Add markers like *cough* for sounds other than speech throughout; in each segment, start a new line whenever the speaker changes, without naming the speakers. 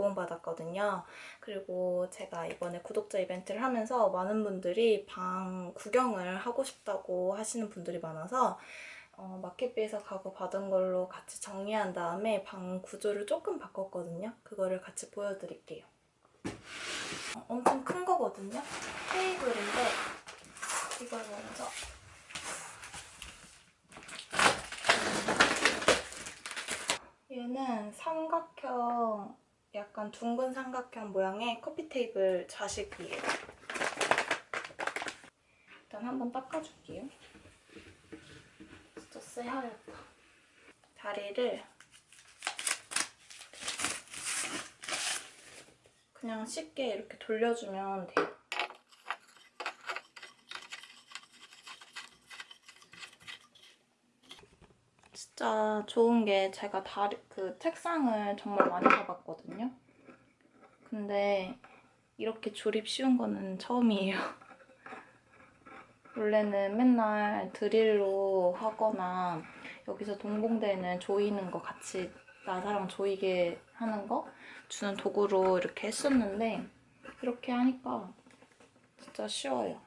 제공받았거든요. 그리고 제가 이번에 구독자 이벤트를 하면서 많은 분들이 방 구경을 하고 싶다고 하시는 분들이 많아서 어, 마켓비에서 가구 받은 걸로 같이 정리한 다음에 방 구조를 조금 바꿨거든요. 그거를 같이 보여드릴게요. 어, 엄청 큰 거거든요. 테이블인데 이걸 먼저 얘는 삼각형, 약간 둥근 삼각형 모양의 커피 테이블 좌식이에요. 일단 한번 닦아줄게요. 진짜 쎄하였다. 다리를 그냥 쉽게 이렇게 돌려주면 돼요. 진짜 좋은 게 제가 다리, 그 책상을 정말 많이 사봤거든요. 근데 이렇게 조립 쉬운 거는 처음이에요. *laughs* 원래는 맨날 드릴로 하거나 여기서 동봉되는 조이는 거 같이 나사랑 조이게 하는 거 주는 도구로 이렇게 했었는데 이렇게 하니까 진짜 쉬워요.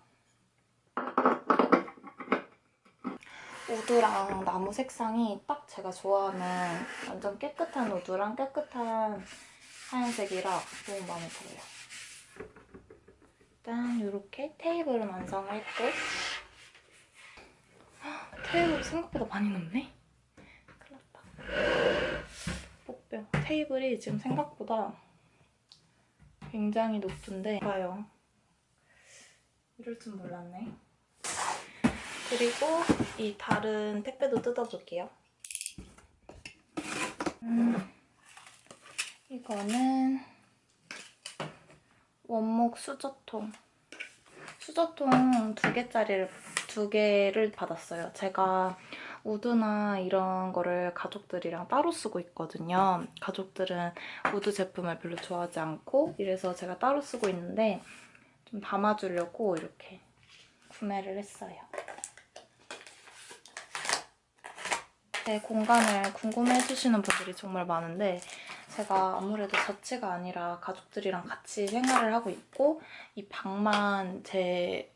우드랑 나무 색상이 딱 제가 좋아하는 완전 깨끗한 우드랑 깨끗한 하얀색이라 너무 마음에 들어요. 일단 이렇게 테이블은 완성을 했고 헉, 테이블이 생각보다 많이 높네? 큰일 났다. 복병. 테이블이 지금 생각보다 굉장히 높은데 봐요. 이럴 줄 몰랐네. 그리고 이 다른 택배도 뜯어볼게요. 음, 이거는 원목 수저통. 수저통 두 개짜리를 두 개를 받았어요. 제가 wood나 이런 거를 가족들이랑 따로 쓰고 있거든요. 가족들은 wood 제품을 별로 좋아하지 않고 이래서 제가 따로 쓰고 있는데 좀 담아주려고 이렇게 구매를 했어요. 제 공간을 궁금해해주시는 분들이 정말 많은데 제가 아무래도 자취가 아니라 가족들이랑 같이 생활을 하고 있고 이 방만 제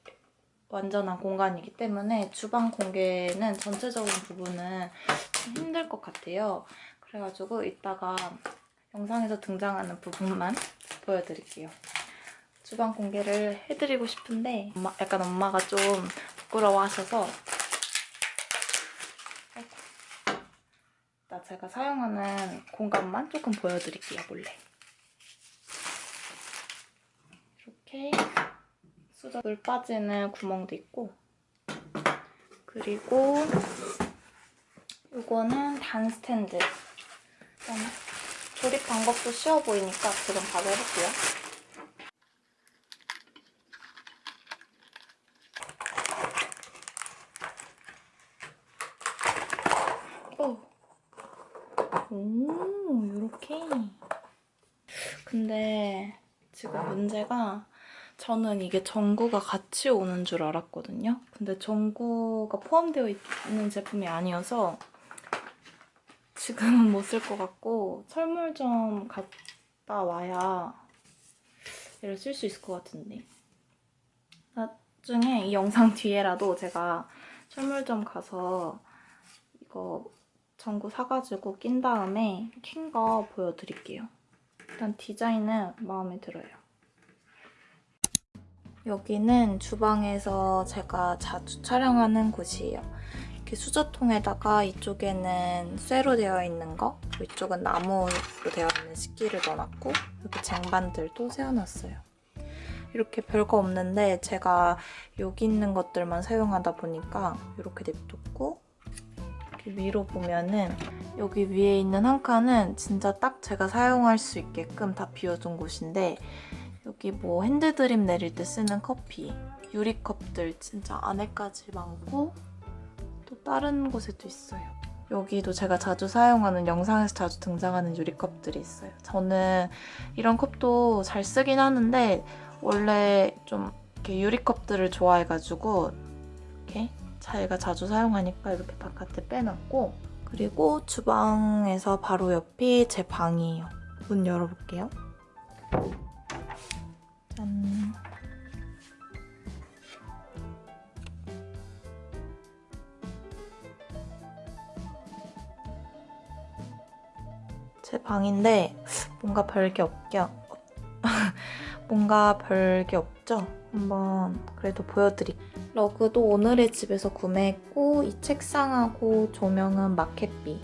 완전한 공간이기 때문에 주방 공개는 전체적인 부분은 좀 힘들 것 같아요. 그래가지고 이따가 영상에서 등장하는 부분만 보여드릴게요. 주방 공개를 해드리고 싶은데 엄마, 약간 엄마가 좀 부끄러워하셔서 제가 사용하는 공간만 조금 보여드릴게요, 몰래. 이렇게 수저 물 빠지는 구멍도 있고 그리고 이거는 단 스탠드. 조립 방법도 쉬워 보이니까 지금 바로 해볼게요. 오. 오, 이렇게. 근데 지금 문제가 저는 이게 전구가 같이 오는 줄 알았거든요. 근데 전구가 포함되어 있는 제품이 아니어서 지금은 못 쓸 것 같고 철물점 갔다 와야 얘를 쓸 수 있을 것 같은데. 나중에 이 영상 뒤에라도 제가 철물점 가서 이거 전구 사가지고 낀 다음에 킨 거 보여드릴게요. 일단 디자인은 마음에 들어요. 여기는 주방에서 제가 자주 촬영하는 곳이에요. 이렇게 수저통에다가 이쪽에는 쇠로 되어 있는 거, 이쪽은 나무로 되어 있는 식기를 넣어놨고 여기 쟁반들도 세워놨어요. 이렇게 별거 없는데 제가 여기 있는 것들만 사용하다 보니까 이렇게 냅뒀고 이렇게 위로 보면은 여기 위에 있는 한 칸은 진짜 딱 제가 사용할 수 있게끔 다 비워둔 곳인데 여기 뭐 핸드드립 내릴 때 쓰는 커피, 유리컵들 진짜 안에까지 많고 또 다른 곳에도 있어요. 여기도 제가 자주 사용하는 영상에서 자주 등장하는 유리컵들이 있어요. 저는 이런 컵도 잘 쓰긴 하는데 원래 좀 이렇게 유리컵들을 좋아해가지고 이렇게 자기가 자주 사용하니까 이렇게 바깥에 빼놨고 그리고 주방에서 바로 옆이 제 방이에요. 문 열어볼게요. 짠. 제 방인데 뭔가 별게 없겨. *laughs* 뭔가 별게 없죠? 한번 그래도 보여드릴게요. 러그도 오늘의 집에서 구매했고 이 책상하고 조명은 마켓비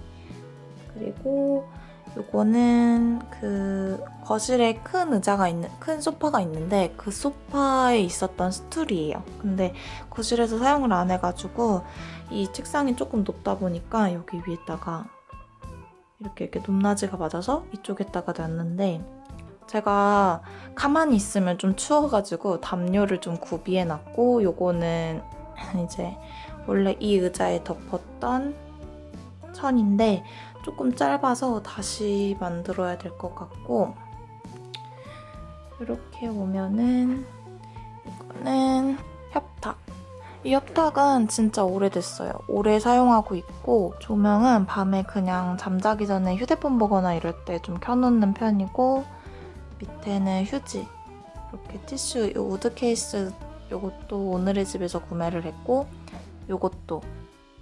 그리고 요거는 그 거실에 큰 의자가 있는 큰 소파가 있는데 그 소파에 있었던 스툴이에요. 근데 거실에서 사용을 안 해가지고 이 책상이 조금 높다 보니까 여기 위에다가 이렇게 이렇게 높낮이가 맞아서 이쪽에다가 놨는데 제가 가만히 있으면 좀 추워가지고 담요를 좀 구비해놨고 요거는 *clears throat* 이제 원래 이 의자에 덮었던 천인데 조금 짧아서 다시 만들어야 될 것 같고 이렇게 오면은 이거는 협탁 이 협탁은 진짜 오래됐어요. 오래 사용하고 있고 조명은 밤에 그냥 잠자기 전에 휴대폰 보거나 이럴 때 좀 켜놓는 편이고 밑에는 휴지 이렇게 티슈 이 wood 케이스 요것도 오늘의 집에서 구매를 했고 요것도.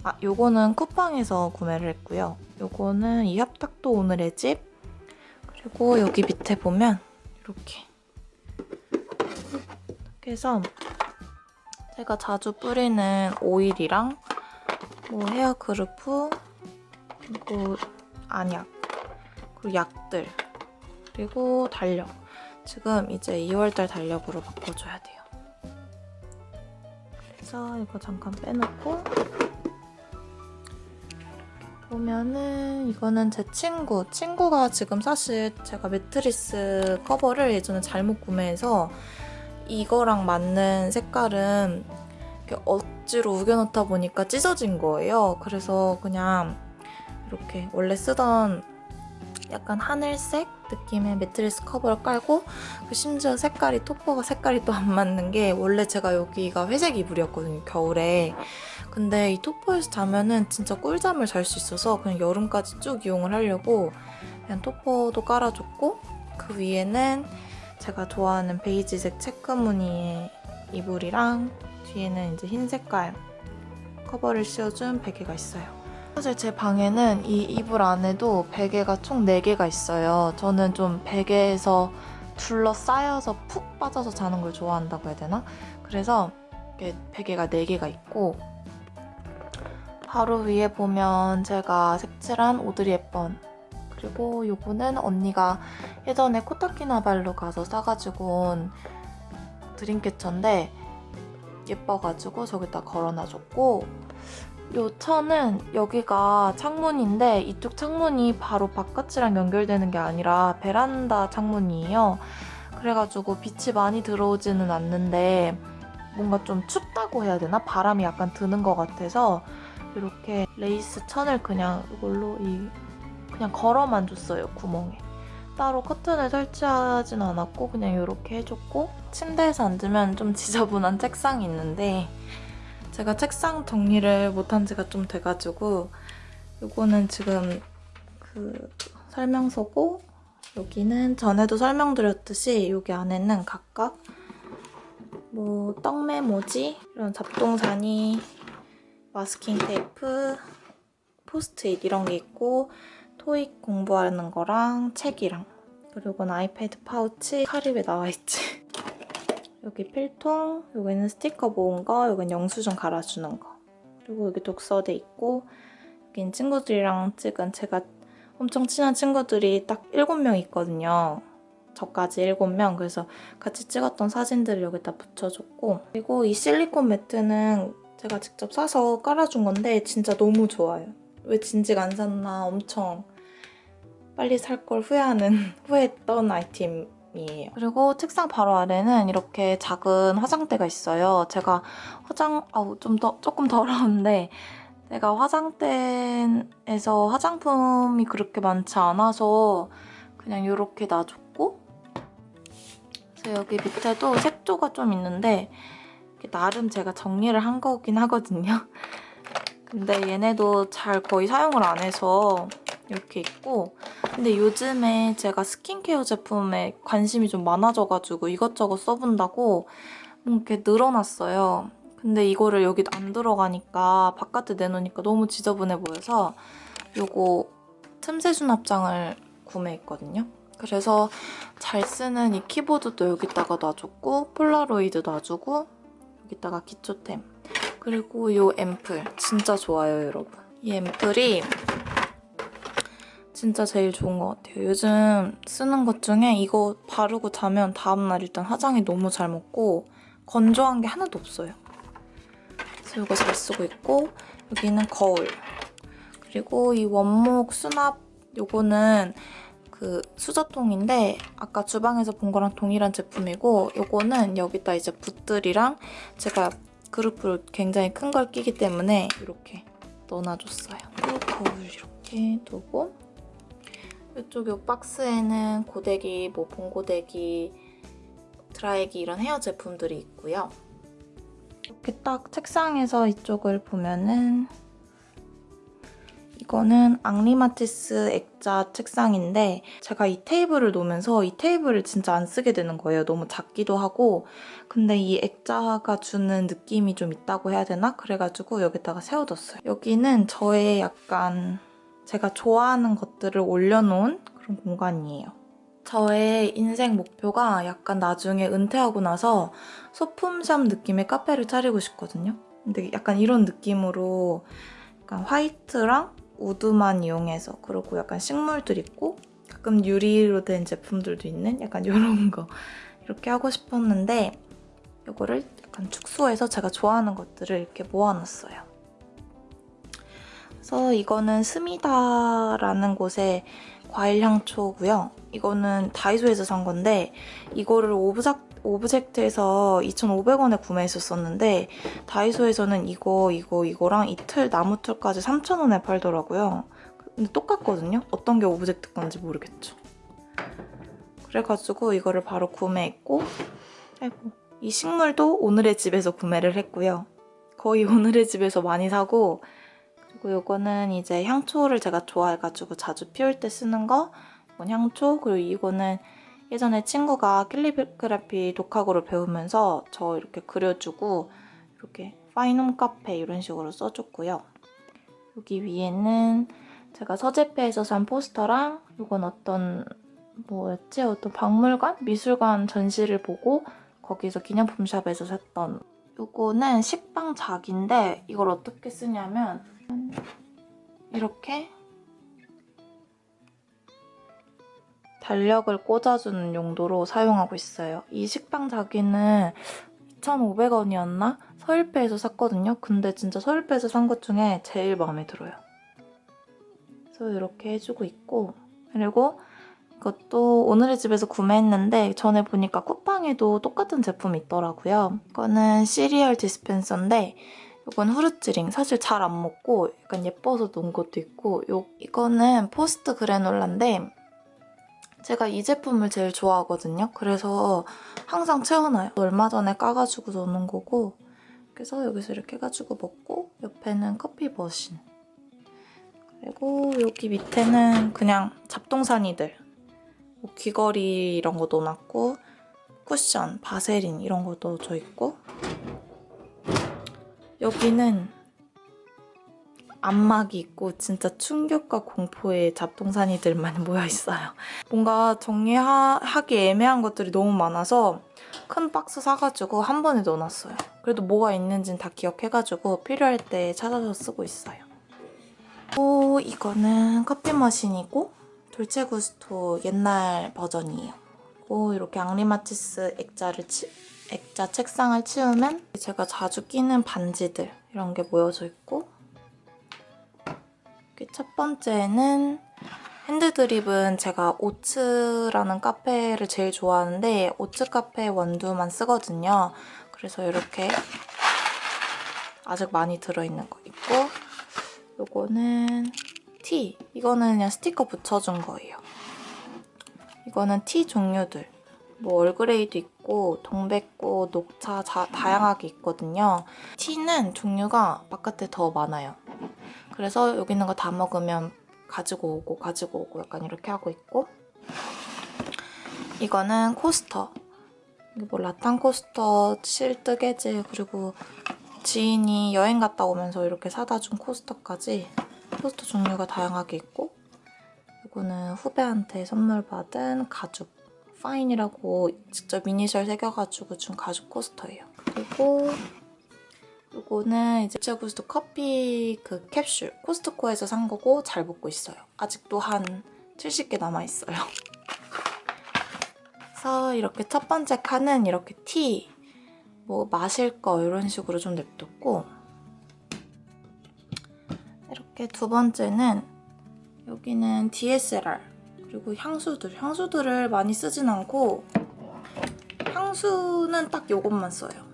아 요거는 쿠팡에서 구매를 했고요. 요거는 이 협탁도 오늘의 집. 그리고 여기 밑에 보면 이렇게. 이렇게 해서 제가 자주 뿌리는 오일이랑 뭐 헤어 그루프 그리고 안약 그리고 약들 그리고 달력 지금 이제 2월달 달력으로 바꿔줘야 돼요 그래서 이거 잠깐 빼놓고 보면은 이거는 제 친구 친구가 지금 사실 제가 매트리스 커버를 예전에 잘못 구매해서 이거랑 맞는 색깔은 이렇게 억지로 우겨놓다 보니까 찢어진 거예요. 그래서 그냥 이렇게 원래 쓰던 약간 하늘색 느낌의 매트리스 커버를 깔고 그 심지어 색깔이 topper가 색깔이 또 안 맞는 게 원래 제가 여기가 회색 이불이었거든요 겨울에 근데 이 topper에서 자면은 진짜 꿀잠을 잘 수 있어서 그냥 여름까지 쭉 이용을 하려고 그냥 topper도 깔아줬고 그 위에는 제가 좋아하는 베이지색 체크 무늬의 이불이랑 뒤에는 이제 흰 색깔 커버를 씌워준 베개가 있어요. 사실 제 방에는 이 이불 안에도 베개가 총 4개가 있어요. 저는 좀 베개에서 둘러싸여서 푹 빠져서 자는 걸 좋아한다고 해야 되나? 그래서 베개가 4개가 있고 바로 위에 보면 제가 색칠한 오드리 헵번 그리고 요거는 언니가 예전에 코타키나발루 가서 싸가지고 온 드림캐쳐인데 예뻐가지고 저기다 걸어놔줬고 요 천은 여기가 창문인데 이쪽 창문이 바로 바깥이랑 연결되는 게 아니라 베란다 창문이에요. 그래가지고 빛이 많이 들어오지는 않는데 뭔가 좀 춥다고 해야 되나? 바람이 약간 드는 것 같아서 이렇게 레이스 천을 그냥 이걸로 이 그냥 걸어만 줬어요, 구멍에. 따로 커튼을 설치하진 않았고 그냥 이렇게 해줬고 침대에서 앉으면 좀 지저분한 책상이 있는데 제가 책상 정리를 못한 지가 좀 돼가지고 이거는 지금 그 설명서고 여기는 전에도 설명드렸듯이 여기 안에는 각각 뭐 떡메모지 이런 잡동사니 마스킹 테이프 포스트잇 이런 게 있고 토익 공부하는 거랑 책이랑 그리고 아이패드 파우치 카립에 나와있지 여기 필통, 여기는 스티커 모은 거, 여기는 영수증 갈아주는 거. 그리고 여기 독서대 있고 여긴 친구들이랑 찍은 제가 엄청 친한 친구들이 딱 7명 있거든요. 저까지 7명. 그래서 같이 찍었던 사진들을 여기다 붙여줬고 그리고 이 실리콘 매트는 제가 직접 사서 깔아준 건데 진짜 너무 좋아요. 왜 진즉 안 샀나 엄청 빨리 살 걸 후회하는 *laughs* 후회했던 아이템 이에요. 그리고 책상 바로 아래는 이렇게 작은 화장대가 있어요. 제가 화장 아우 좀 더 조금 더러운데 제가 화장대에서 화장품이 그렇게 많지 않아서 그냥 이렇게 놔줬고 그래서 여기 밑에도 색조가 좀 있는데 나름 제가 정리를 한 거긴 하거든요. 근데 얘네도 잘 거의 사용을 안 해서 이렇게 있고 근데 요즘에 제가 스킨케어 제품에 관심이 좀 많아져가지고 이것저것 써본다고 뭐 이렇게 늘어났어요. 근데 이거를 여기 안 들어가니까 바깥에 내놓으니까 너무 지저분해 보여서 요거 틈새 수납장을 구매했거든요. 그래서 잘 쓰는 이 키보드도 여기다가 놔줬고 폴라로이드 놔주고 여기다가 기초템 그리고 이 앰플 진짜 좋아요 여러분. 이 앰플이 진짜 제일 좋은 것 같아요. 요즘 쓰는 것 중에 이거 바르고 자면 다음날 일단 화장이 너무 잘 먹고 건조한 게 하나도 없어요. 그래서 이거 잘 쓰고 있고 여기는 거울 그리고 이 원목 수납 요거는 그 수저통인데 아까 주방에서 본 거랑 동일한 제품이고 요거는 여기다 이제 붓들이랑 제가 그룹으로 굉장히 큰 걸 끼기 때문에 이렇게 넣어놔줬어요. 또 거울 이렇게 두고 이쪽 요 박스에는 고데기, 뭐 봉고데기, 드라이기 이런 헤어 제품들이 있고요. 이렇게 딱 책상에서 이쪽을 보면은 이거는 앙리마티스 액자 책상인데 제가 이 테이블을 놓으면서 이 테이블을 진짜 안 쓰게 되는 거예요. 너무 작기도 하고 근데 이 액자가 주는 느낌이 좀 있다고 해야 되나? 그래가지고 여기다가 세워뒀어요. 여기는 저의 약간 제가 좋아하는 것들을 올려놓은 그런 공간이에요. 저의 인생 목표가 약간 나중에 은퇴하고 나서 소품샵 느낌의 카페를 차리고 싶거든요. 근데 약간 이런 느낌으로 약간 화이트랑 우드만 이용해서 그리고 약간 식물들 있고 가끔 유리로 된 제품들도 있는 약간 이런 거 이렇게 하고 싶었는데 이거를 약간 축소해서 제가 좋아하는 것들을 이렇게 모아놨어요. 그래서 이거는 스미다라는 곳의 과일 향초고요. 이거는 다이소에서 산 건데 이거를 오브작, 오브젝트에서 2,500원에 구매했었었는데 다이소에서는 이거, 이거, 이거랑 이틀, 나무틀까지 3,000원에 팔더라고요. 근데 똑같거든요? 어떤 게 오브젝트 건지 모르겠죠. 그래가지고 이거를 바로 구매했고 아이고, 이 식물도 오늘의 집에서 구매를 했고요. 거의 오늘의 집에서 많이 사고 그리고 이거는 이제 향초를 제가 좋아해가지고 자주 피울 때 쓰는 거 이건 향초 그리고 이거는 예전에 친구가 캘리그라피 독학으로 배우면서 저 이렇게 그려주고 이렇게 파인홈 카페 이런 식으로 써줬고요. 여기 위에는 제가 서재페에서 산 포스터랑 이건 어떤 뭐였지? 어떤 박물관? 미술관 전시를 보고 거기서 기념품 샵에서 샀던 이거는 식빵 작인데 이걸 어떻게 쓰냐면 이렇게 달력을 꽂아주는 용도로 사용하고 있어요. 이 식빵 자기는 2,500원이었나? 서일배에서 샀거든요. 근데 진짜 서일배에서 산 것 중에 제일 마음에 들어요. 그래서 이렇게 해주고 있고 그리고 이것도 오늘의 집에서 구매했는데 전에 보니까 쿠팡에도 똑같은 제품이 있더라고요. 이거는 시리얼 디스펜서인데 이건 후르츠링. 사실 잘 안 먹고 약간 예뻐서 놓은 것도 있고 요, 이거는 포스트 그래놀라인데 제가 이 제품을 제일 좋아하거든요. 그래서 항상 채워놔요. 얼마 전에 까가지고 넣는 거고 그래서 여기서 이렇게 해가지고 먹고 옆에는 커피 머신 그리고 여기 밑에는 그냥 잡동사니들 뭐 귀걸이 이런 거 넣어놨고 쿠션, 바세린 이런 거 넣어져 있고 여기는 안막이 있고 진짜 충격과 공포의 잡동사니들 많이 *laughs* 모여있어요. 뭔가 정리하기 애매한 것들이 너무 많아서 큰 박스 사가지고 한 번에 넣어놨어요. 그래도 뭐가 있는지는 다 기억해가지고 필요할 때 찾아서 쓰고 있어요. 또 이거는 커피 머신이고 돌체구스토 옛날 버전이에요. 오 이렇게 앙리마티스 액자를 치, 액자 책상을 치우면 제가 자주 끼는 반지들 이런 게 모여져 있고 첫 번째는 핸드드립은 제가 오츠라는 카페를 제일 좋아하는데 오츠 카페 원두만 쓰거든요. 그래서 이렇게 아직 많이 들어있는 거 있고 요거는 티. 이거는 그냥 스티커 붙여준 거예요. 이거는 티 종류들. 뭐 얼그레이도 있고 동백꽃, 녹차 자, 다양하게 있거든요. 티는 종류가 바깥에 더 많아요. 그래서 여기 있는 거 다 먹으면 가지고 오고 가지고 오고 약간 이렇게 하고 있고 이거는 코스터 뭐 라탄 코스터 실뜨개질 그리고 지인이 여행 갔다 오면서 이렇게 사다 준 코스터까지 코스터 종류가 다양하게 있고 이거는 후배한테 선물 받은 가죽 파인이라고 직접 이니셜 새겨가지고 준 가죽 코스터예요. 그리고 이거는 이제 제구스도 커피 그 캡슐 코스트코에서 산 거고 잘 먹고 있어요. 아직도 한 70개 남아있어요. *laughs* 그래서 이렇게 첫 번째 칸은 이렇게 티, 뭐 마실 거 이런 식으로 좀 냅뒀고 이렇게 두 번째는 여기는 DSLR 그리고 향수들. 향수들을 많이 쓰진 않고 향수는 딱 이것만 써요.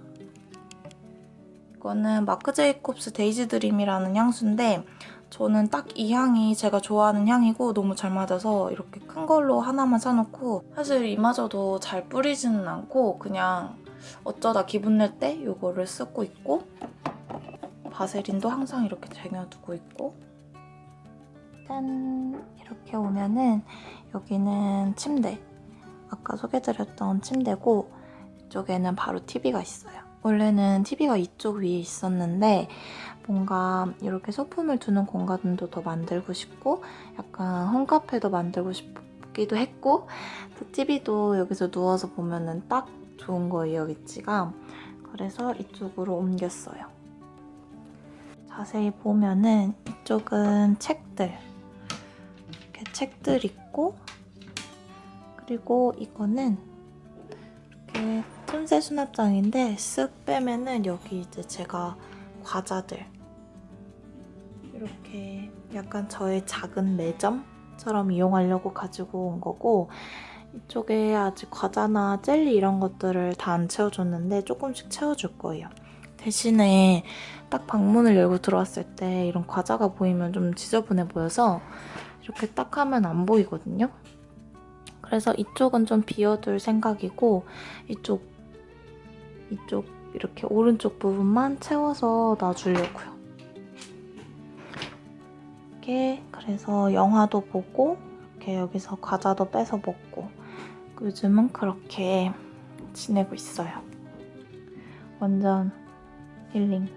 이거는 마크 제이콥스 데이지 드림이라는 향수인데 저는 딱 이 향이 제가 좋아하는 향이고 너무 잘 맞아서 이렇게 큰 걸로 하나만 사놓고 사실 이마저도 잘 뿌리지는 않고 그냥 어쩌다 기분 낼 때 이거를 쓰고 있고 바세린도 항상 이렇게 쟁여두고 있고. 짠! 이렇게 오면은 여기는 침대 아까 소개드렸던 침대고 이쪽에는 바로 TV가 있어요. 원래는 TV가 이쪽 위에 있었는데 뭔가 이렇게 소품을 두는 공간도 더 만들고 싶고 약간 홈카페도 만들고 싶기도 했고 또 TV도 여기서 누워서 보면은 딱 좋은 거예요, 위치가. 그래서 이쪽으로 옮겼어요. 자세히 보면은 이쪽은 책들 책들 있고 그리고 이거는 이렇게 틈새 수납장인데 쓱 빼면은 여기 이제 제가 과자들 이렇게 약간 저의 작은 매점처럼 이용하려고 가지고 온 거고 이쪽에 아직 과자나 젤리 이런 것들을 다 안 채워줬는데 조금씩 채워줄 거예요. 대신에 딱 방문을 열고 들어왔을 때 이런 과자가 보이면 좀 지저분해 보여서 이렇게 딱 하면 안 보이거든요. 그래서 이쪽은 좀 비워둘 생각이고 이쪽 이쪽 이렇게 오른쪽 부분만 채워서 놔주려고요. 이렇게 그래서 영화도 보고 이렇게 여기서 과자도 뺏어 먹고 요즘은 그렇게 지내고 있어요. 완전 힐링.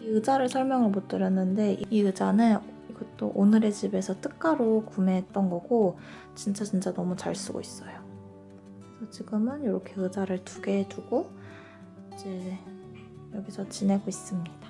이 의자를 설명을 못 드렸는데 이 의자는 이것도 오늘의 집에서 특가로 구매했던 거고 진짜 진짜 너무 잘 쓰고 있어요. 그래서 지금은 이렇게 의자를 두 개 두고 이제 여기서 지내고 있습니다.